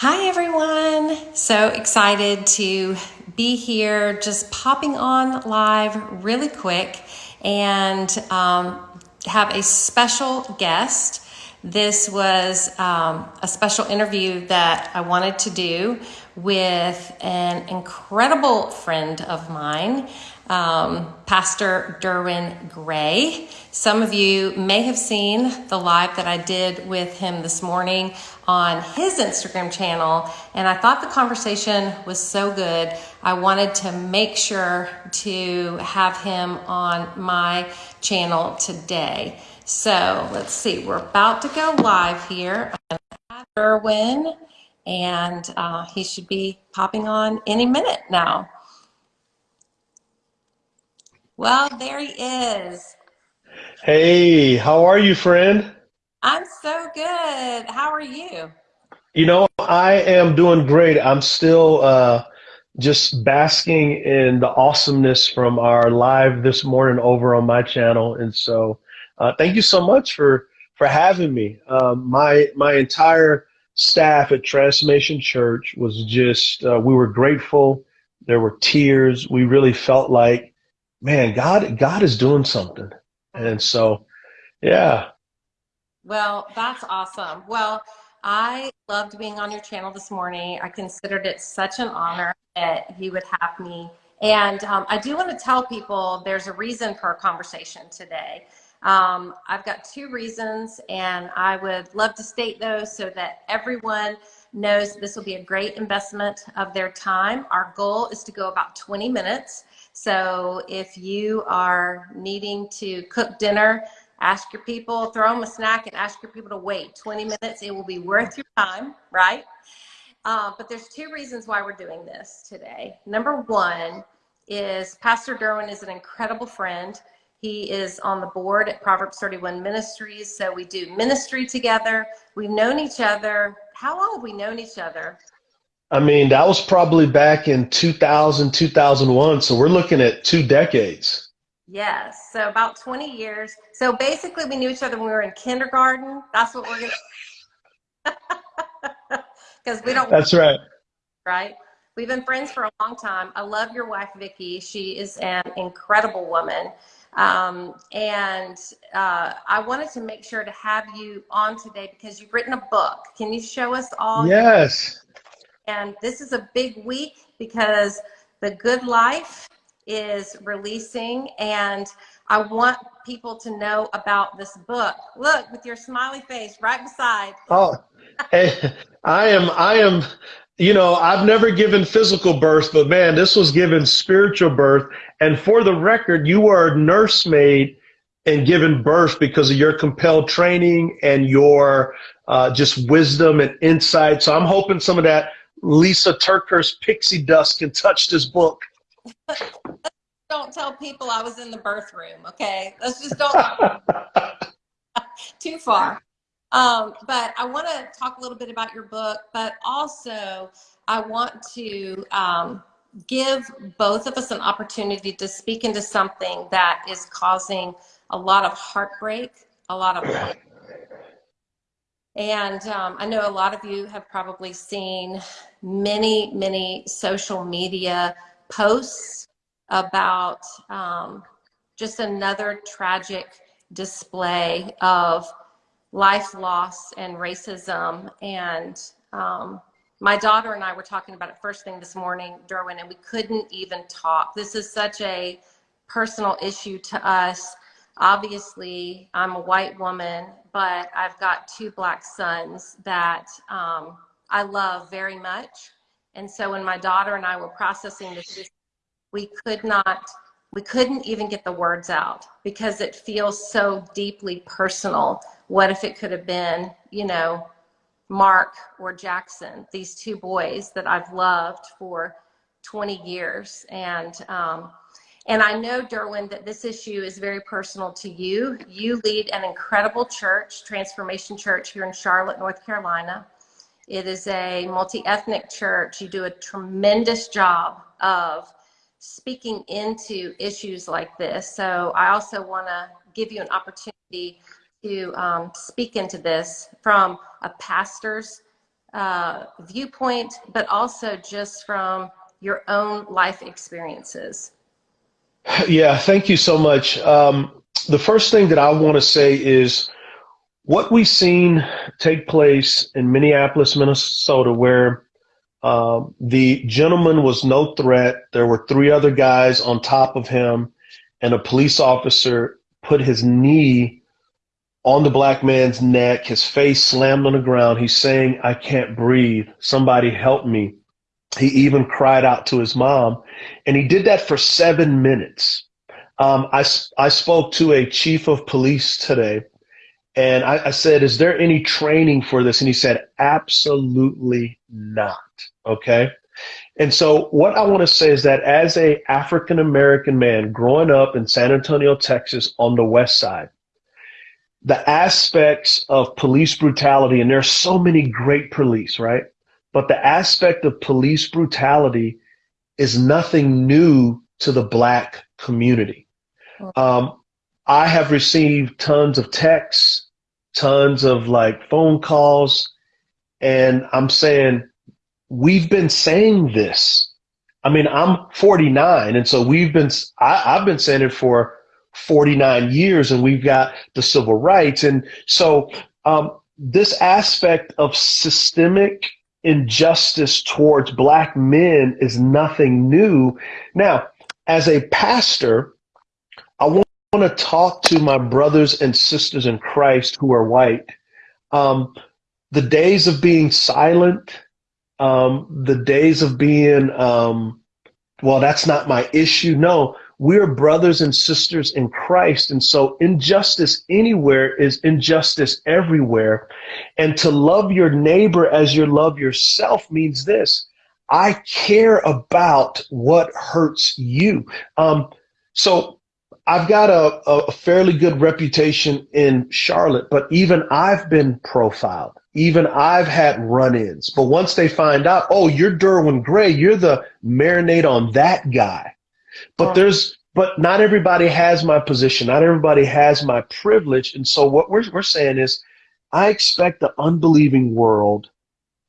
Hi, everyone. So excited to be here, just popping on live really quick and um, have a special guest. This was um, a special interview that I wanted to do with an incredible friend of mine, um, Pastor Derwin Gray. Some of you may have seen the live that I did with him this morning on his Instagram channel, and I thought the conversation was so good. I wanted to make sure to have him on my channel today. So let's see, we're about to go live here. Derwin, and uh, he should be popping on any minute now. Well, there he is. Hey, how are you, friend? I'm so good. How are you? You know, I am doing great. I'm still uh, just basking in the awesomeness from our live this morning over on my channel, and so uh, thank you so much for for having me. Um, my my entire staff at Transformation Church was just uh, we were grateful. There were tears. We really felt like, man, God God is doing something, and so yeah. Well, that's awesome. Well, I loved being on your channel this morning. I considered it such an honor that you would have me. And um, I do want to tell people there's a reason for our conversation today. Um, I've got two reasons, and I would love to state those so that everyone knows this will be a great investment of their time. Our goal is to go about 20 minutes. So if you are needing to cook dinner, ask your people, throw them a snack and ask your people to wait 20 minutes. It will be worth your time, right? Uh, but there's two reasons why we're doing this today. Number one is Pastor Derwin is an incredible friend. He is on the board at Proverbs 31 Ministries. So we do ministry together. We've known each other. How long have we known each other? I mean, that was probably back in 2000, 2001. So we're looking at two decades. Yes. So about 20 years. So basically we knew each other when we were in kindergarten. That's what we're going to, because we don't. That's right. Right. We've been friends for a long time. I love your wife, Vicki. She is an incredible woman. Um, and uh, I wanted to make sure to have you on today because you've written a book. Can you show us all? Yes. And this is a big week because the good life is releasing and I want people to know about this book. Look, with your smiley face right beside. Oh, hey, I am, I am, you know, I've never given physical birth, but man, this was given spiritual birth. And for the record, you were a nursemaid and given birth because of your compelled training and your uh, just wisdom and insight. So I'm hoping some of that Lysa TerKeurst pixie dust can touch this book. don't tell people I was in the birth room, okay? Let's just don't too far. Um, but I want to talk a little bit about your book, but also I want to um, give both of us an opportunity to speak into something that is causing a lot of heartbreak, a lot of and um, I know a lot of you have probably seen many, many social media posts about um, just another tragic display of life loss and racism. And um, my daughter and I were talking about it first thing this morning, Derwin, and we couldn't even talk. This is such a personal issue to us. Obviously, I'm a white woman, but I've got two black sons that um, I love very much. And so when my daughter and I were processing this we could not we couldn't even get the words out because it feels so deeply personal. What if it could have been you know mark or jackson these two boys that i've loved for 20 years? And um, and i know derwin that this issue is very personal to you. You lead an incredible church transformation church here in charlotte north carolina. It is a multi-ethnic church. You do a tremendous job of speaking into issues like this. So I also want to give you an opportunity to um, speak into this from a pastor's uh, viewpoint, but also just from your own life experiences? Yeah, thank you so much. Um, the first thing that I want to say is what we've seen take place in Minneapolis, Minnesota, where uh, the gentleman was no threat. There were three other guys on top of him, and a police officer put his knee on the black man's neck, his face slammed on the ground. He's saying, I can't breathe. Somebody help me. He even cried out to his mom, and he did that for seven minutes. Um, I, I spoke to a chief of police today, and I, I said, Is there any training for this? And he said, Absolutely not. Okay. And so what I want to say is that as a African American man growing up in San Antonio, Texas on the west side, the aspects of police brutality, and there are so many great police, right? But the aspect of police brutality is nothing new to the black community. Um, I have received tons of texts, tons of like phone calls, and I'm saying, we've been saying this. I mean, I'm 49, and so we've been, I, I've been saying it for 49 years and we've got the civil rights. And so um, this aspect of systemic injustice towards black men is nothing new. Now, as a pastor, want to talk to my brothers and sisters in Christ who are white. Um, the days of being silent, um, the days of being, um, well, that's not my issue. No, we're brothers and sisters in Christ. And so injustice anywhere is injustice everywhere. And to love your neighbor as you love yourself means this. I care about what hurts you. Um, so I've got a, a fairly good reputation in Charlotte, but even I've been profiled. Even I've had run-ins. But once they find out, oh, you're Derwin Gray, you're the marinade on that guy. But there's but not everybody has my position. Not everybody has my privilege. And so what we're we're saying is I expect the unbelieving world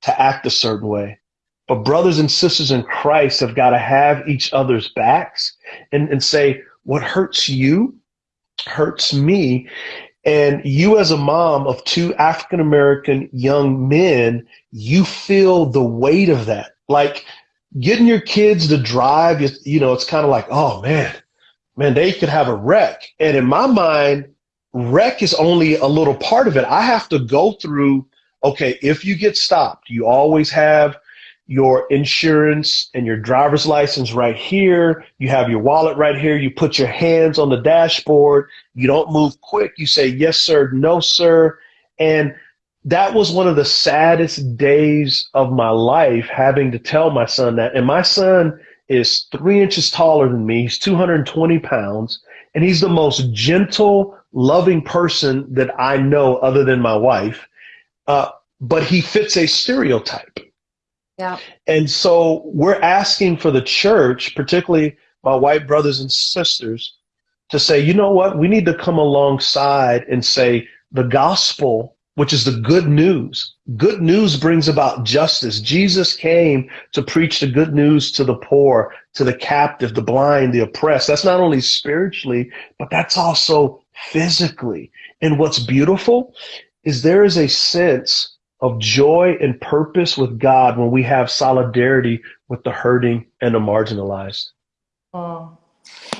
to act a certain way. But brothers and sisters in Christ have got to have each other's backs and, and say, what hurts you hurts me. And you, as a mom of two African American young men, you feel the weight of that. Like getting your kids to drive, you know, it's kind of like, oh man, man, they could have a wreck. And in my mind, wreck is only a little part of it. I have to go through, okay, if you get stopped, you always have your insurance and your driver's license right here. You have your wallet right here. You put your hands on the dashboard. You don't move quick. You say, yes, sir, no, sir. And that was one of the saddest days of my life having to tell my son that. And my son is three inches taller than me. He's 220 pounds, and he's the most gentle, loving person that I know other than my wife. Uh, but he fits a stereotype. Yeah. And so we're asking for the church, particularly my white brothers and sisters, to say, you know what? We need to come alongside and say the gospel which is the good news. Good news brings about justice. Jesus came to preach the good news to the poor, to the captive, the blind, the oppressed. That's not only spiritually, but that's also physically. And what's beautiful is there is a sense of joy and purpose with God when we have solidarity with the hurting and the marginalized. Oh.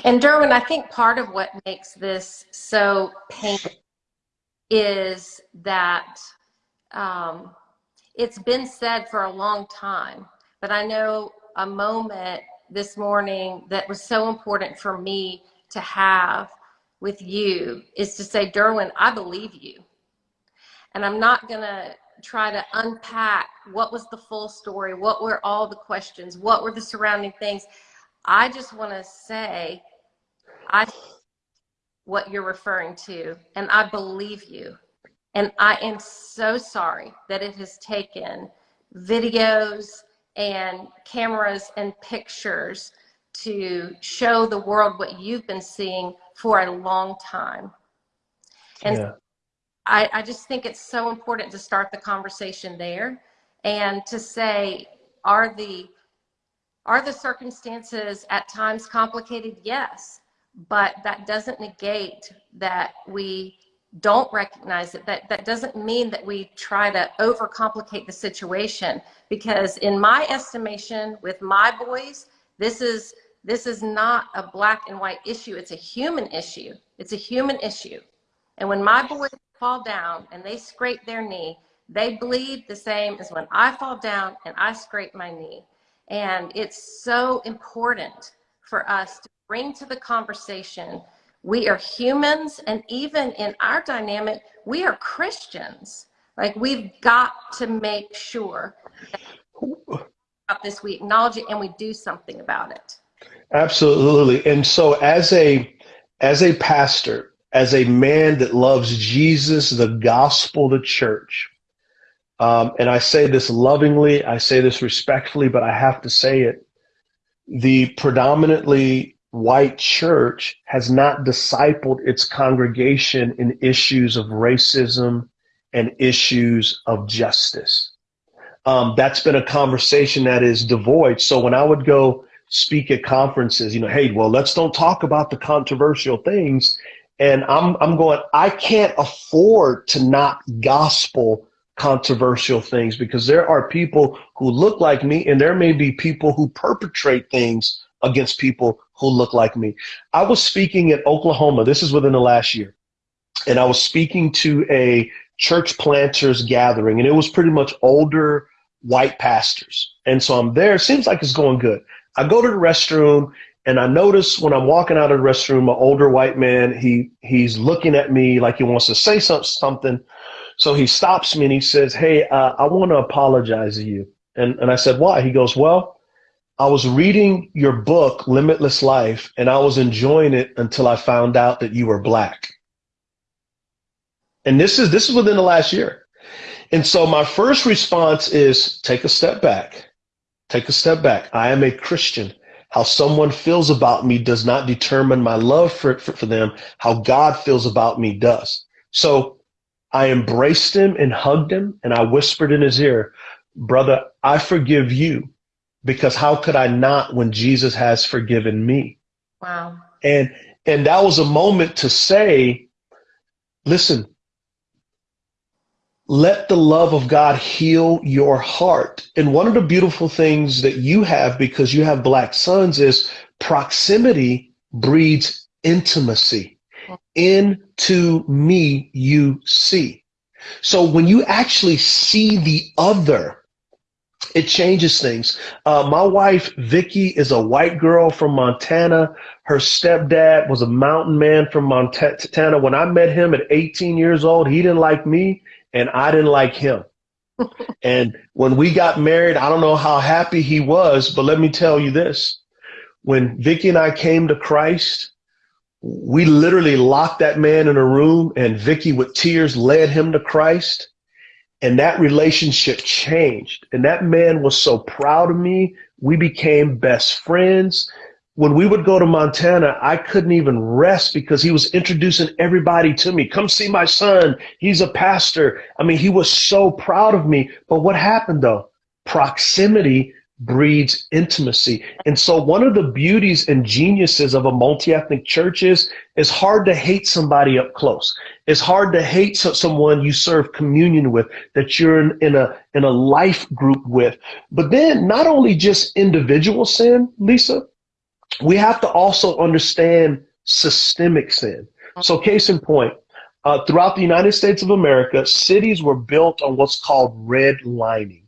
And Derwin, I think part of what makes this so painful is that um, it's been said for a long time, but I know a moment this morning that was so important for me to have with you is to say, Derwin, I believe you. And I'm not going to try to unpack what was the full story, what were all the questions, what were the surrounding things. I just want to say, I what you're referring to, and I believe you. And I am so sorry that it has taken videos and cameras and pictures to show the world what you've been seeing for a long time. And yeah. I, I just think it's so important to start the conversation there and to say, are the are the circumstances at times complicated? Yes, but that doesn't negate that we don't recognize it. That that doesn't mean that we try to overcomplicate the situation. Because in my estimation, with my boys, this is this is not a black and white issue. It's a human issue. It's a human issue. And when my boys fall down and they scrape their knee, they bleed the same as when I fall down and I scrape my knee. And it's so important for us to bring to the conversation we are humans, and even in our dynamic, we are Christians. Like we've got to make sure that this we acknowledge it and we do something about it. Absolutely. And so as a as a pastor, as a man that loves Jesus, the gospel, the church, um, and I say this lovingly, I say this respectfully, but I have to say it. The predominantly white church has not discipled its congregation in issues of racism and issues of justice. Um, that's been a conversation that is devoid. So when I would go speak at conferences, you know, hey, well, let's don't talk about the controversial things. And I'm, I'm going, I can't afford to not gospel controversial things because there are people who look like me and there may be people who perpetrate things against people who look like me. I was speaking in Oklahoma. This is within the last year. And I was speaking to a church planters gathering, and it was pretty much older white pastors. And so I'm there. It seems like it's going good. I go to the restroom and I notice when I'm walking out of the restroom, an older white man, he he's looking at me like he wants to say something. So he stops me and he says, Hey, uh, I want to apologize to you. And, and I said, Why? He goes, Well, I was reading your book, Limitless Life, and I was enjoying it until I found out that you were black. And this is this is within the last year. And so my first response is take a step back. Take a step back. I am a Christian. How someone feels about me does not determine my love for, for, for them. How God feels about me does. So I embraced him and hugged him and I whispered in his ear, brother, I forgive you because how could I not when Jesus has forgiven me? Wow. And and that was a moment to say, listen, let the love of God heal your heart. And one of the beautiful things that you have because you have black sons is proximity breeds intimacy. Into me you see. So when you actually see the other, it changes things. Uh, my wife, Vicki, is a white girl from Montana. Her stepdad was a mountain man from Montana. When I met him at 18 years old, he didn't like me and I didn't like him. and when we got married, I don't know how happy he was, but let me tell you this. When Vicki and I came to Christ, we literally locked that man in a room and Vicki with tears led him to Christ and that relationship changed. And that man was so proud of me. We became best friends. When we would go to Montana, I couldn't even rest because he was introducing everybody to me. Come see my son. He's a pastor. I mean, he was so proud of me. But what happened though? Proximity breeds intimacy. And so one of the beauties and geniuses of a multi-ethnic church is it's hard to hate somebody up close. It's hard to hate someone you serve communion with, that you're in, in a in a life group with. But then not only just individual sin, Lysa, we have to also understand systemic sin. So case in point, uh, throughout the United States of America, cities were built on what's called redlining.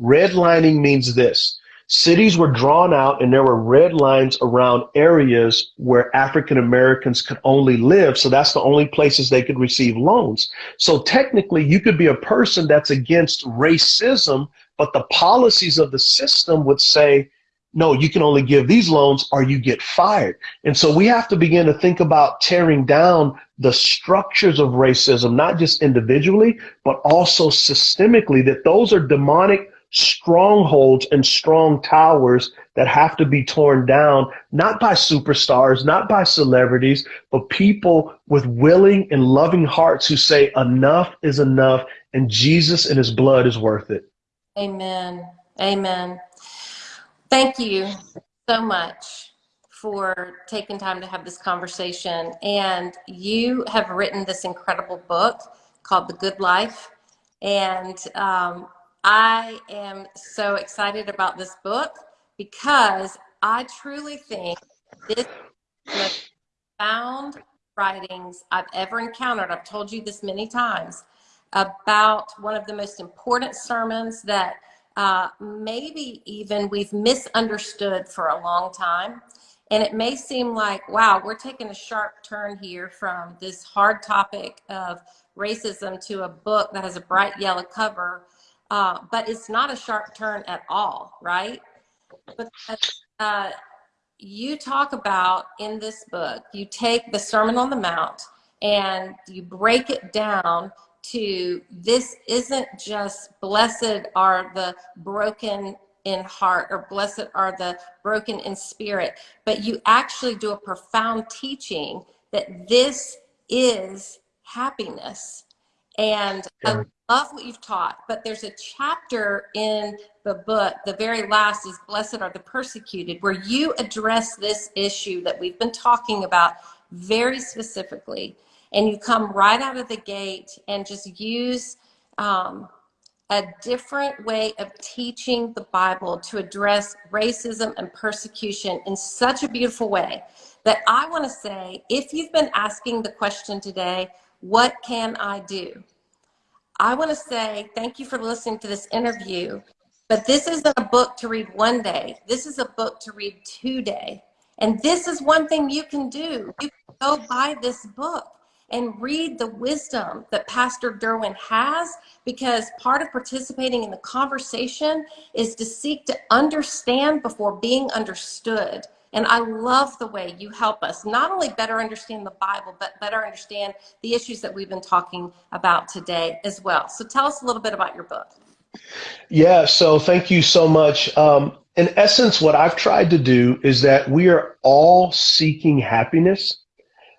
Redlining means this. Cities were drawn out and there were red lines around areas where African Americans could only live. So that's the only places they could receive loans. So technically you could be a person that's against racism, but the policies of the system would say, no, you can only give these loans or you get fired. And so we have to begin to think about tearing down the structures of racism, not just individually, but also systemically, that those are demonic strongholds and strong towers that have to be torn down, not by superstars, not by celebrities, but people with willing and loving hearts who say enough is enough and Jesus and his blood is worth it. Amen. Amen. Thank you so much for taking time to have this conversation. And you have written this incredible book called The Good Life. And um, I am so excited about this book because I truly think this is found writings I've ever encountered. I've told you this many times about one of the most important sermons that uh, maybe even we've misunderstood for a long time. And it may seem like, wow, we're taking a sharp turn here from this hard topic of racism to a book that has a bright yellow cover. Uh, but it's not a sharp turn at all, right? Uh, you talk about in this book, you take the Sermon on the Mount and you break it down to this isn't just blessed are the broken in heart or blessed are the broken in spirit, but you actually do a profound teaching that this is happiness. And yeah. I love what you've taught, but there's a chapter in the book, the very last is Blessed are the Persecuted, where you address this issue that we've been talking about very specifically and you come right out of the gate and just use um, a different way of teaching the Bible to address racism and persecution in such a beautiful way that I want to say, if you've been asking the question today, what can I do? I want to say thank you for listening to this interview, but this isn't a book to read one day. This is a book to read today. And this is one thing you can do. You can go buy this book and read the wisdom that Pastor Derwin has because part of participating in the conversation is to seek to understand before being understood. And I love the way you help us not only better understand the Bible, but better understand the issues that we've been talking about today as well. So tell us a little bit about your book. Yeah, so thank you so much. Um, in essence, what I've tried to do is that we are all seeking happiness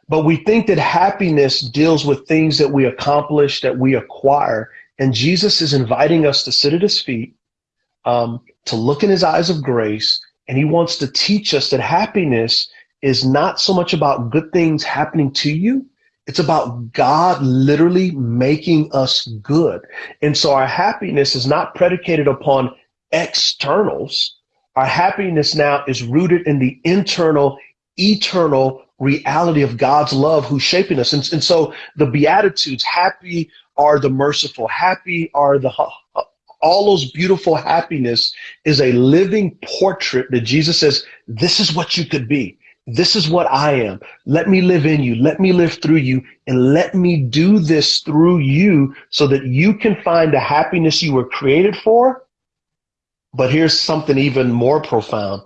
but we think that happiness deals with things that we accomplish, that we acquire. And Jesus is inviting us to sit at his feet, um, to look in his eyes of grace. And he wants to teach us that happiness is not so much about good things happening to you. It's about God literally making us good. And so our happiness is not predicated upon externals. Our happiness now is rooted in the internal, eternal reality of God's love who's shaping us. And, and so the Beatitudes, happy are the merciful, happy are the, all those beautiful happiness is a living portrait that Jesus says, this is what you could be. This is what I am. Let me live in you. Let me live through you and let me do this through you so that you can find the happiness you were created for. But here's something even more profound.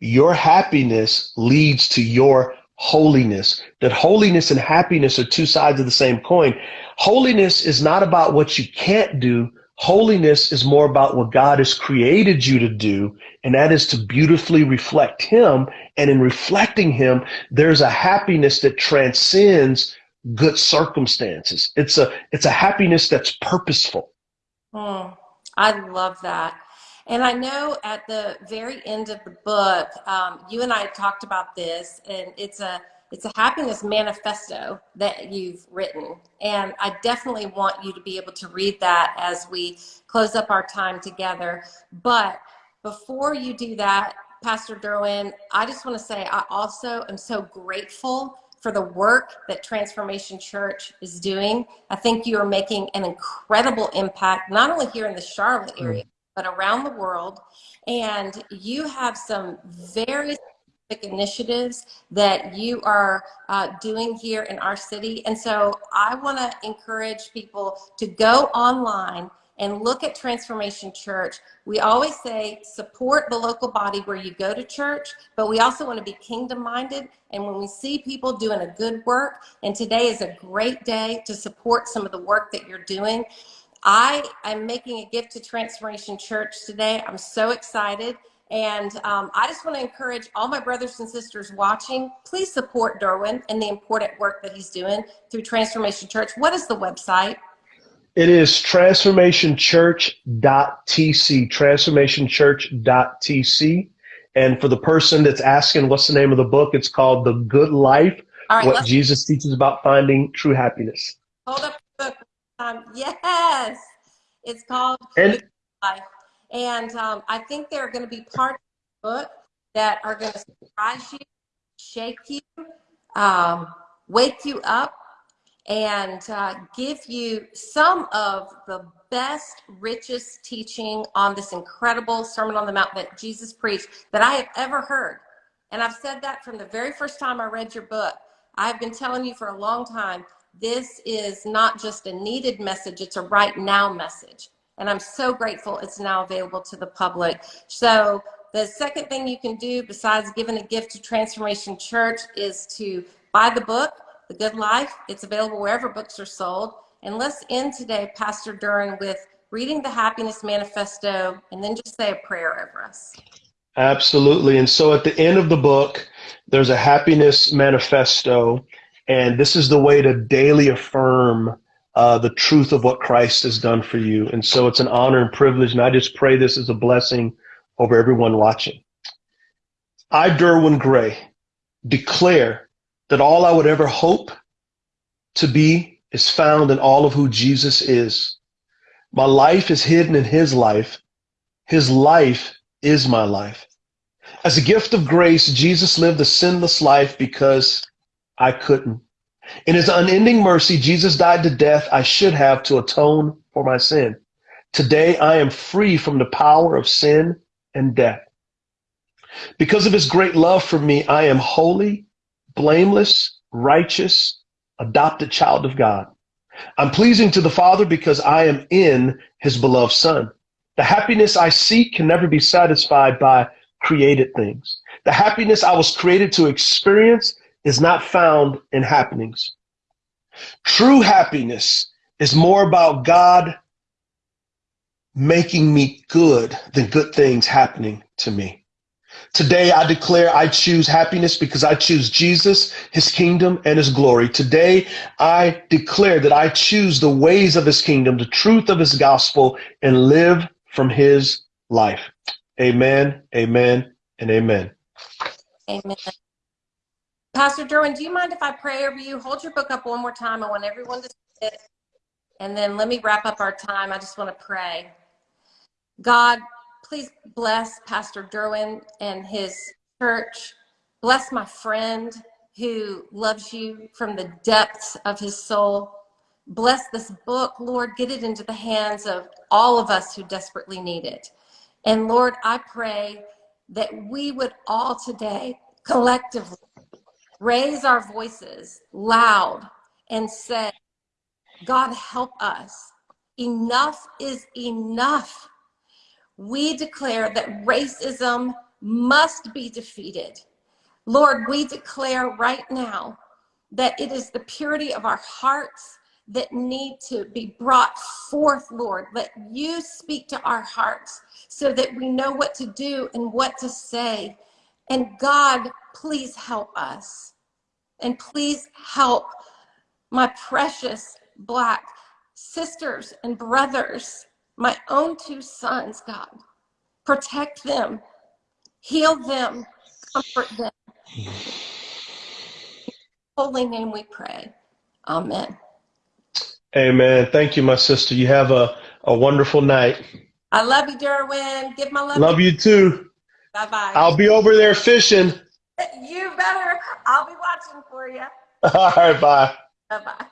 Your happiness leads to your holiness, that holiness and happiness are two sides of the same coin. Holiness is not about what you can't do. Holiness is more about what God has created you to do, and that is to beautifully reflect Him. And in reflecting Him, there's a happiness that transcends good circumstances. It's a it's a happiness that's purposeful. Oh, I love that. And I know at the very end of the book, um, you and I talked about this, and it's a it's a happiness manifesto that you've written. And I definitely want you to be able to read that as we close up our time together. But before you do that, Pastor Derwin, I just want to say I also am so grateful for the work that Transformation Church is doing. I think you are making an incredible impact, not only here in the Charlotte area, but around the world. And you have some very initiatives that you are uh, doing here in our city. And so I want to encourage people to go online and look at Transformation Church. We always say support the local body where you go to church, but we also want to be kingdom minded. And when we see people doing a good work, and today is a great day to support some of the work that you're doing. I am making a gift to Transformation Church today. I'm so excited. And um, I just want to encourage all my brothers and sisters watching, please support Derwin and the important work that he's doing through Transformation Church. What is the website? It is transformationchurch.tc, transformationchurch.tc. And for the person that's asking what's the name of the book, it's called The Good Life right, What Jesus Teaches About Finding True Happiness. hold up book. Um, yes, it's called And Life. And um, I think there are going to be parts of the book that are going to surprise you, shake you, um, wake you up, and uh, give you some of the best, richest teaching on this incredible Sermon on the Mount that Jesus preached that I have ever heard. And I've said that from the very first time I read your book. I've been telling you for a long time, this is not just a needed message, it's a right now message. And I'm so grateful it's now available to the public. So the second thing you can do besides giving a gift to Transformation Church is to buy the book, The Good Life. It's available wherever books are sold. And let's end today, Pastor Derwin, with reading the Happiness Manifesto and then just say a prayer over us. Absolutely. And so at the end of the book, there's a happiness manifesto, and this is the way to daily affirm uh, the truth of what Christ has done for you. And so it's an honor and privilege, and I just pray this is a blessing over everyone watching. I, Derwin Gray, declare that all I would ever hope to be is found in all of who Jesus is. My life is hidden in his life. His life is my life. As a gift of grace, Jesus lived a sinless life because I couldn't. In his unending mercy, Jesus died to death I should have to atone for my sin. Today, I am free from the power of sin and death. Because of his great love for me, I am holy, blameless, righteous, adopted child of God. I'm pleasing to the Father because I am in his beloved Son. The happiness I seek can never be satisfied by created things. The happiness I was created to experience is not found in happenings. True happiness is more about God making me good than good things happening to me. Today, I declare I choose happiness because I choose Jesus, his kingdom, and his glory. Today, I declare that I choose the ways of his kingdom, the truth of his gospel, and live from his life. Amen, amen, and amen. Amen. Pastor Derwin, do you mind if I pray over you? Hold your book up one more time. I want everyone to see it. And then let me wrap up our time. I just want to pray. God, please bless Pastor Derwin and his church. Bless my friend who loves you from the depths of his soul. Bless this book, Lord. Get it into the hands of all of us who desperately need it. And Lord, I pray that we would all today collectively raise our voices loud and say, God, help us. Enough is enough. We declare that racism must be defeated. Lord, we declare right now that it is the purity of our hearts that need to be brought forth, Lord. Let you speak to our hearts so that we know what to do and what to say. And God, please help us. And please help my precious Black sisters and brothers, my own two sons, God. Protect them, heal them, comfort them. Holy name we pray. Amen. Amen. Thank you, my sister. You have a, a wonderful night. I love you, Derwin. Give my love. Love you too. Bye bye. I'll be over there fishing. You better. I'll be watching for you. All right, bye. Bye bye.